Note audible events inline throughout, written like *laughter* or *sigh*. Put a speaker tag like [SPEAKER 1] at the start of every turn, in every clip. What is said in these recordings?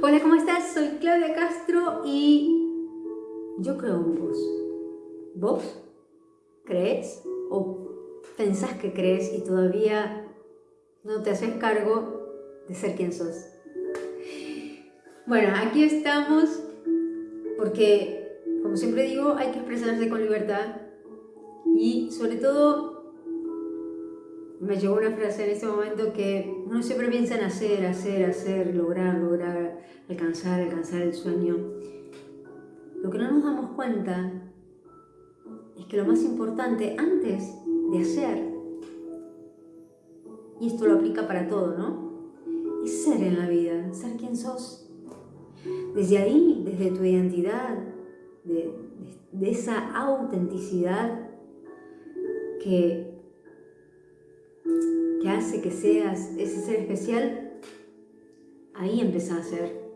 [SPEAKER 1] Hola, ¿cómo estás? Soy Claudia Castro y yo creo en vos. ¿Vos crees o pensás que crees y todavía no te haces cargo de ser quien sos? Bueno, aquí estamos porque, como siempre digo, hay que expresarse con libertad y sobre todo me llegó una frase en ese momento que uno siempre piensa en hacer, hacer, hacer, lograr, lograr, alcanzar, alcanzar el sueño. Lo que no nos damos cuenta es que lo más importante antes de hacer, y esto lo aplica para todo, ¿no? Es ser en la vida, ser quien sos. Desde ahí, desde tu identidad, de, de esa autenticidad que que hace que seas ese ser especial, ahí empezás a hacer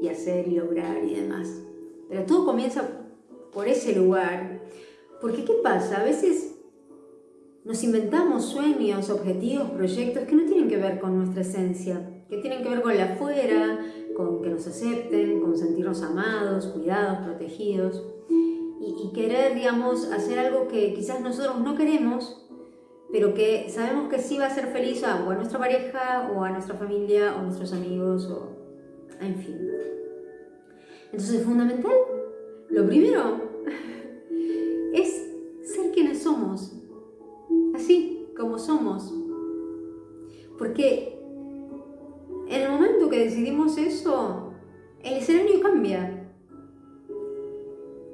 [SPEAKER 1] y hacer y lograr y demás. Pero todo comienza por ese lugar. Porque ¿qué pasa? A veces nos inventamos sueños, objetivos, proyectos que no tienen que ver con nuestra esencia, que tienen que ver con la afuera, con que nos acepten, con sentirnos amados, cuidados, protegidos. Y, y querer, digamos, hacer algo que quizás nosotros no queremos, pero que sabemos que sí va a ser feliz a, o a nuestra pareja, o a nuestra familia, o a nuestros amigos, o en fin. Entonces es fundamental, lo primero, *laughs* es ser quienes somos, así como somos. Porque en el momento que decidimos eso, el escenario cambia.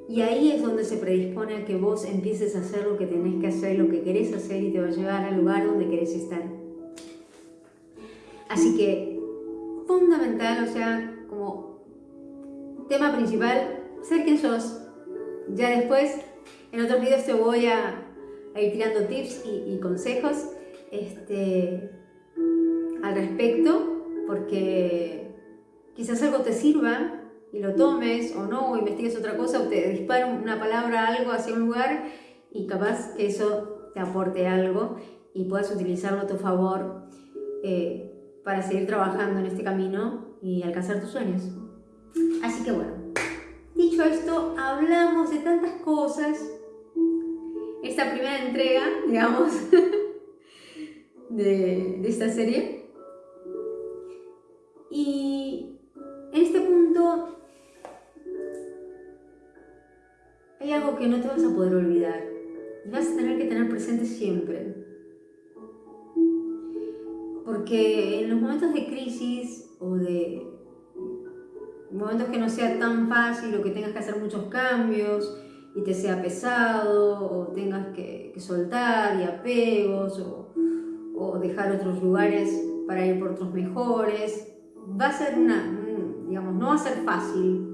[SPEAKER 1] Y ahí es donde se predispone a que vos empieces a hacer lo que tenés que hacer, lo que querés hacer y te va a llevar al lugar donde querés estar. Así que, fundamental, o sea, como tema principal, ser quien sos. Ya después, en otros videos te voy a, ir tirando tips y, y consejos este, al respecto, porque quizás algo te sirva y lo tomes o no, o investigues otra cosa, o te dispara una palabra, algo hacia un lugar y capaz que eso te aporte algo y puedas utilizarlo a tu favor eh, para seguir trabajando en este camino y alcanzar tus sueños. Así que bueno, dicho esto, hablamos de tantas cosas. Esta primera entrega, *laughs* digamos, de, de esta serie. Y en este punto hay algo que no te vas a poder olvidar y vas a tener que tener presente siempre. Porque en los momentos de crisis o de momentos que no sea tan fácil o que tengas que hacer muchos cambios y te sea pesado o tengas que, soltar y apegos o, o, dejar otros lugares para ir por otros mejores, va a ser una, digamos, no va a ser fácil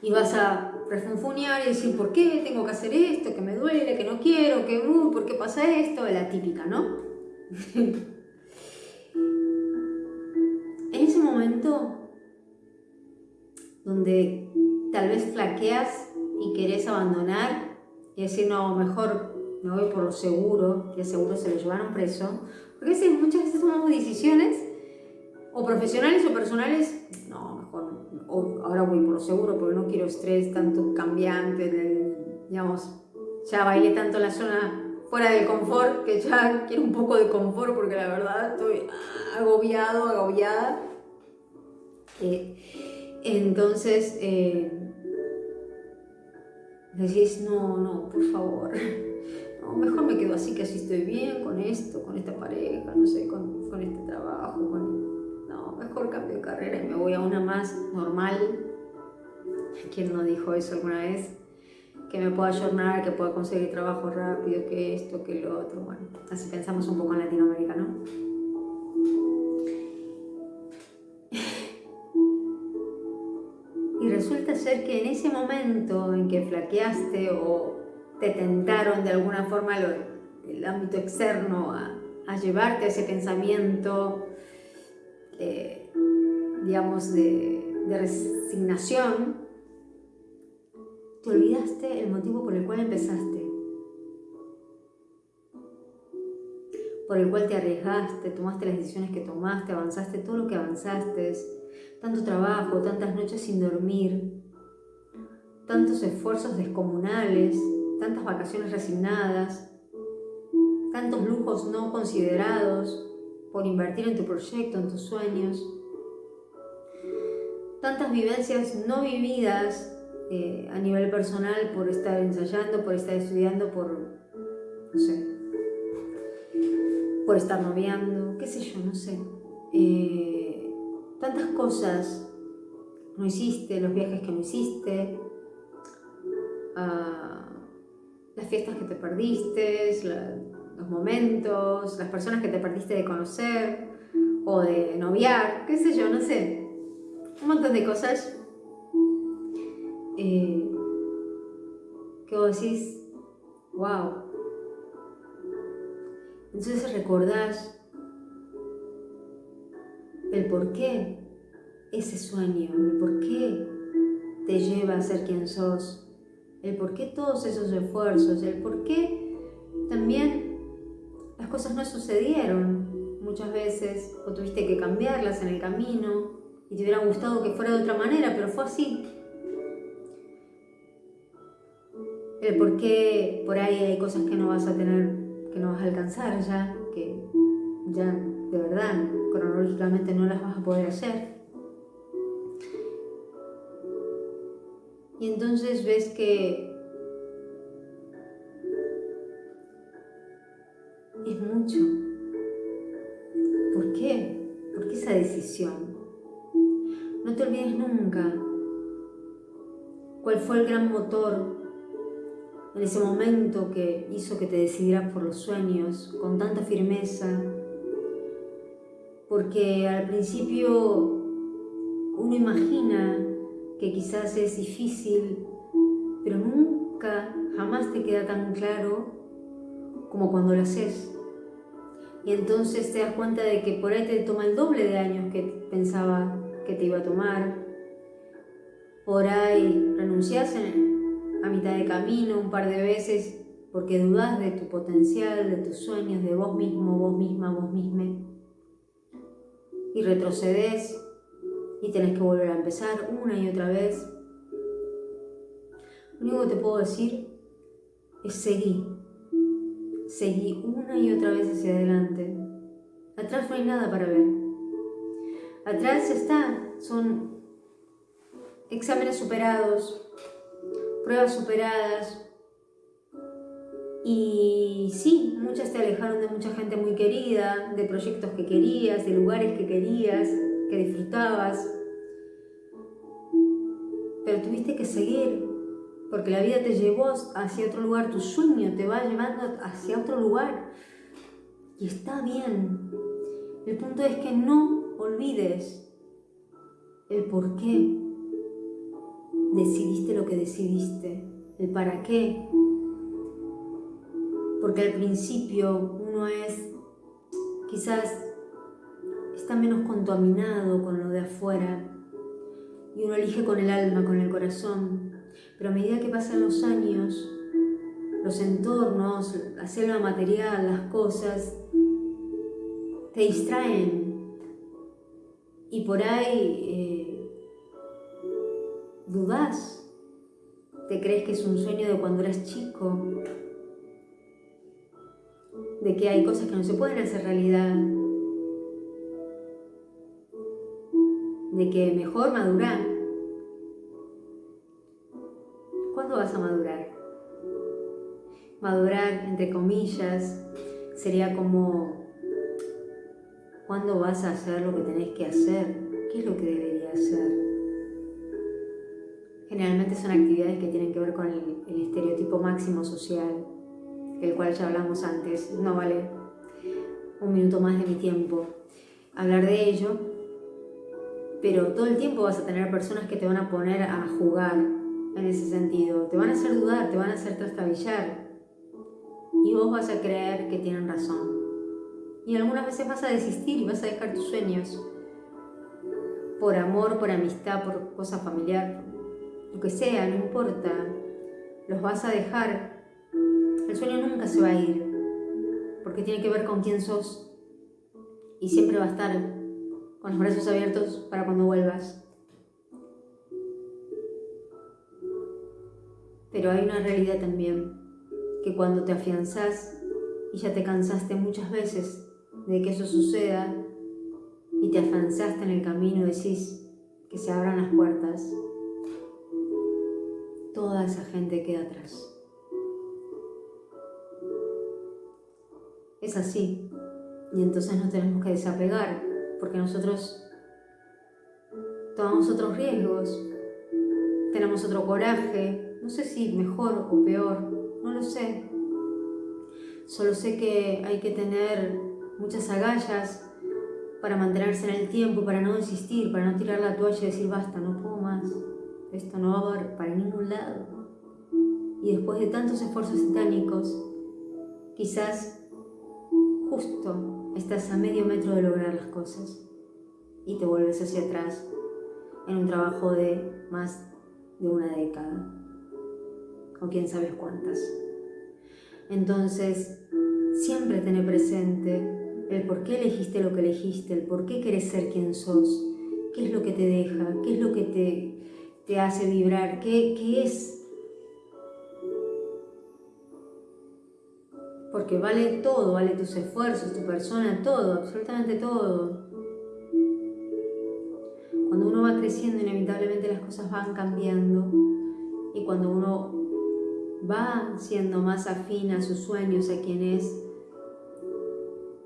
[SPEAKER 1] y vas a refunfuñar y decir, ¿por qué tengo que hacer esto? Que me duele, que no quiero, que, uh, ¿por qué pasa esto? La típica, ¿no? *laughs* en ese momento donde tal vez flaqueas y querés abandonar y decir, no, mejor me voy por lo seguro, que seguro se lo llevaron preso, porque muchas veces tomamos decisiones o profesionales o personales, ahora voy por lo seguro porque no quiero estrés tanto cambiante, digamos, ya bailé tanto en la zona fuera del confort que ya quiero un poco de confort porque la verdad estoy agobiado, agobiada. Eh, entonces, eh, decís, no, no, por favor, *laughs* no, mejor me quedo así que así estoy bien con esto, con esta pareja, no sé, con, con este trabajo, con mejor cambio de carrera y me voy a una más normal. ¿Quién no dijo eso alguna vez? Que me pueda ayornar, que pueda conseguir trabajo rápido, que esto, que lo otro. Bueno, así pensamos un poco en Latinoamérica, ¿no? *laughs* Y resulta ser que en ese momento en que flaqueaste o te tentaron de alguna forma el ámbito externo a, a llevarte a ese pensamiento eh, digamos, de, de resignación, te olvidaste el motivo por el cual empezaste. por el cual te arriesgaste, tomaste las decisiones que tomaste, avanzaste todo lo que avanzaste, tanto trabajo, tantas noches sin dormir, tantos esfuerzos descomunales, tantas vacaciones resignadas, tantos lujos no considerados por invertir en tu proyecto, en tus sueños, tantas vivencias no vividas eh, a nivel personal por estar ensayando, por estar estudiando, por, no sé, por estar noviando, qué sé yo, no sé. Eh, tantas cosas no hiciste, los viajes que no hiciste, ah, las fiestas que te perdiste, los momentos, las personas que te perdiste de conocer o de noviar, qué sé yo, no sé. Un montón de cosas eh, que vos decís, wow. Entonces recordás el por qué ese sueño, el por qué te lleva a ser quien sos, el por qué todos esos esfuerzos, el por qué cosas no sucedieron muchas veces o tuviste que cambiarlas en el camino y te hubiera gustado que fuera de otra manera, pero fue así. el por qué por ahí hay cosas que no vas a tener, que no vas a alcanzar ya, que ya de verdad cronológicamente no las vas a poder hacer. Y entonces ves que es mucho. ¿Por qué? ¿Por qué esa decisión? No te olvides nunca cuál fue el gran motor en ese momento que hizo que te decidieras por los sueños con tanta firmeza, porque al principio uno imagina que quizás es difícil, pero nunca, jamás te queda tan claro como cuando lo haces. Y entonces te das cuenta de que por ahí te toma el doble de años que pensaba que te iba a tomar. Por ahí renuncias en, a mitad de camino un par de veces porque dudas de tu potencial, de tus sueños, de vos mismo, vos misma, vos misma. Y retrocedes y tenés que volver a empezar una y otra vez. Lo único que te puedo decir es seguir. Seguí una y otra vez hacia adelante. Atrás no hay nada para ver. Atrás está, son exámenes superados, pruebas superadas. Y sí, muchas te alejaron de mucha gente muy querida, de proyectos que querías, de lugares que querías, que disfrutabas. Pero tuviste que seguir, porque la vida te llevó hacia otro lugar, tu sueño te va llevando hacia otro lugar. Y está bien. El punto es que no olvides el por qué decidiste lo que decidiste, el para qué. Porque al principio uno es, quizás está menos contaminado con lo de afuera y uno elige con el alma, con el corazón. Pero a medida que pasan los años, los entornos, la selva material, las cosas, te distraen. Y por ahí eh, dudas, te crees que es un sueño de cuando eras chico, de que hay cosas que no se pueden hacer realidad, de que mejor madurar. Madurar? Madurar, entre comillas, sería como, ¿cuándo vas a hacer lo que tenés que hacer? ¿Qué es lo que debería hacer? Generalmente son actividades que tienen que ver con el, estereotipo máximo social, el cual ya hablamos antes. No vale un minuto más de mi tiempo hablar de ello, pero todo el tiempo vas a tener personas que te van a poner a jugar en ese sentido. Te van a hacer dudar, te van a hacer trastabillar. Y vos vas a creer que tienen razón. Y algunas veces vas a desistir y vas a dejar tus sueños. Por amor, por amistad, por cosa familiar, lo que sea, no importa, los vas a dejar. El sueño nunca se va a ir, porque tiene que ver con quién sos y siempre va a estar con los brazos abiertos para cuando vuelvas. Pero hay una realidad también, que cuando te afianzás y ya te cansaste muchas veces de que eso suceda y te afianzaste en el camino decís que se abran las puertas, toda esa gente queda atrás. Es así. Y entonces nos tenemos que desapegar, porque nosotros tomamos otros riesgos, tenemos otro coraje, no sé si mejor o peor, no lo sé. Solo sé que hay que tener muchas agallas para mantenerse en el tiempo, para no desistir, para no tirar la toalla y decir basta, no puedo más, esto no va a para ningún lado. Y después de tantos esfuerzos titánicos, quizás justo estás a medio metro de lograr las cosas y te vuelves hacia atrás en un trabajo de más de una década o quién sabes cuántas. Entonces, siempre tener presente el por qué elegiste lo que elegiste, el por qué querés ser quien sos, qué es lo que te deja, qué es lo que te, te hace vibrar, qué, qué es porque vale todo, vale tus esfuerzos, tu persona, todo, absolutamente todo. Cuando uno va creciendo, inevitablemente las cosas van cambiando y cuando uno va siendo más afín a sus sueños, a quien es,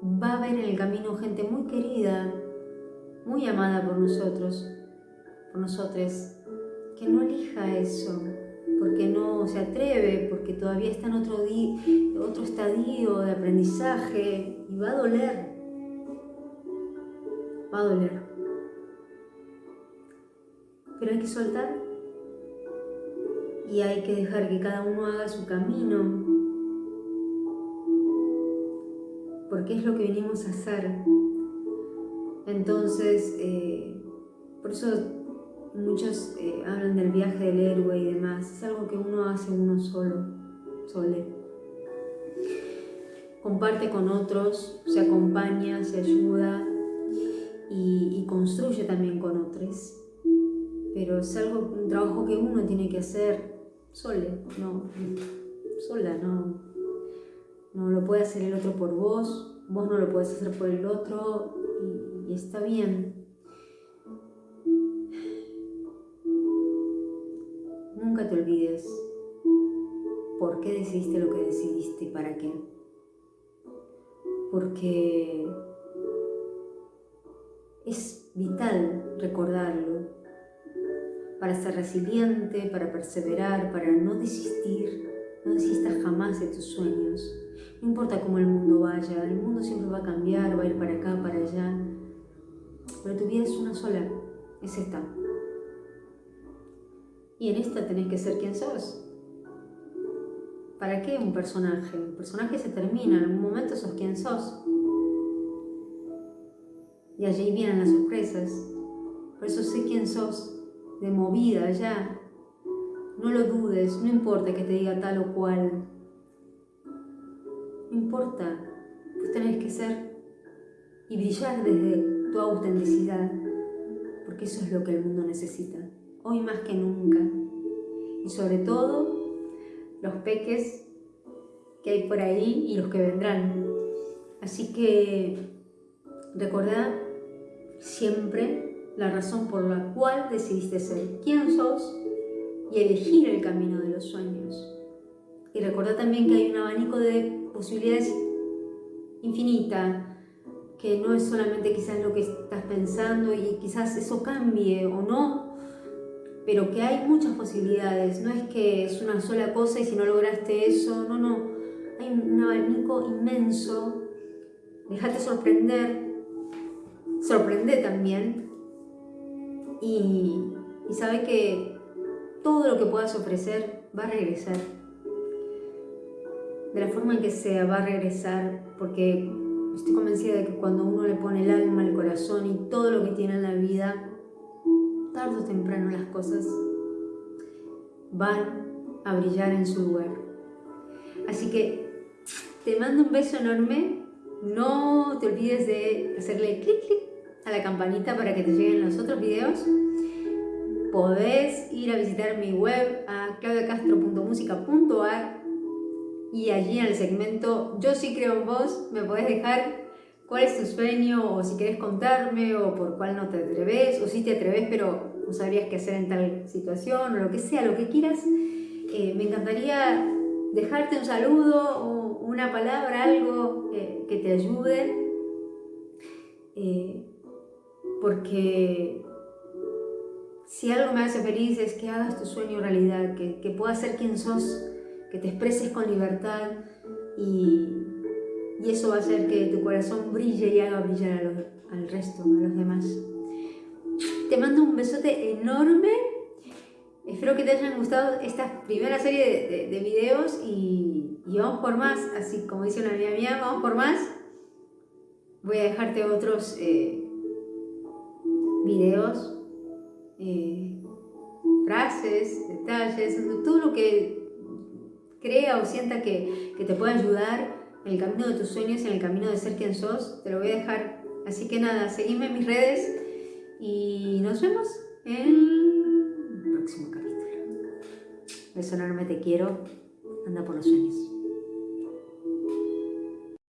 [SPEAKER 1] va a ver en el camino gente muy querida, muy amada por nosotros, por nosotros, que no elija eso, porque no se atreve, porque todavía está en otro, otro estadio de aprendizaje y va a doler. Va a doler. Pero hay que soltar y hay que dejar que cada uno haga su camino, porque es lo que venimos a hacer. Entonces, eh, por eso Muchos eh, hablan del viaje del héroe y demás. Es algo que uno hace uno solo, sole. Comparte con otros, se acompaña, se ayuda y, construye también con otros. Pero es algo, un trabajo que uno tiene que hacer sole, no, sola, no. No lo puede hacer el otro por vos, vos no lo puedes hacer por el otro y está bien. Nunca te olvides por qué decidiste lo que decidiste y para qué. Porque es vital recordarlo para ser resiliente, para perseverar, para no desistir. No desistas jamás de tus sueños. No importa cómo el mundo vaya, el mundo siempre va a cambiar, va a ir para acá, para allá. Pero tu vida es una sola, es esta y en esta tenés que ser quien sos. ¿Para qué un personaje? Un personaje se termina, en algún momento sos quien sos. Y allí vienen las sorpresas. Por eso sé quién sos, de movida ya. No lo dudes, no importa que te diga tal o cual. No importa, vos tenés que ser y brillar desde tu autenticidad, porque eso es lo que el mundo necesita hoy más que nunca. Y sobre todo, los peques que hay por ahí y los que vendrán. Así que recordad siempre la razón por la cual decidiste ser quien sos y elegir el camino de los sueños. Y recordad también que hay un abanico de posibilidades infinita, que no es solamente quizás lo que estás pensando y quizás eso cambie o no, pero que hay muchas posibilidades, no es que es una sola cosa y si no lograste eso, no, no, hay un abanico inmenso, déjate sorprender, sorprende también y, sabe que todo lo que puedas ofrecer va a regresar, de la forma en que sea va a regresar, porque estoy convencida de que cuando uno le pone el alma, el corazón y todo lo que tiene en la vida, tarde o temprano las cosas van a brillar en su lugar. Así que te mando un beso enorme No te olvides de hacerle clic clic a la campanita para que te lleguen los otros videos. Podés ir a visitar mi web a claudiacastro.musica.ar y allí en el segmento Yo sí creo en vos me podés dejar cuál es tu sueño o si querés contarme o por cuál no te atreves o si te atreves pero no sabrías qué hacer en tal situación o lo que sea, lo que quieras. Eh, me encantaría dejarte un saludo o una palabra, algo eh, que te ayude. Eh, porque si algo me hace feliz es que hagas tu sueño realidad, que, que puedas ser quien sos que te expreses con libertad y, y eso va a hacer que tu corazón brille y haga brillar al resto, a los demás. Te mando un besote enorme. Espero que te hayan gustado esta primera serie de, de, videos y, y, vamos por más, así como dice una amiga mía, vamos por más. Voy a dejarte otros eh, videos, eh, frases, detalles, todo lo que crea o sienta que, te puede ayudar en el camino de tus sueños, en el camino de ser quien sos, te lo voy a dejar. Así que nada, seguime en mis redes y nos vemos en el próximo capítulo. Beso enorme, te quiero. Anda por los sueños.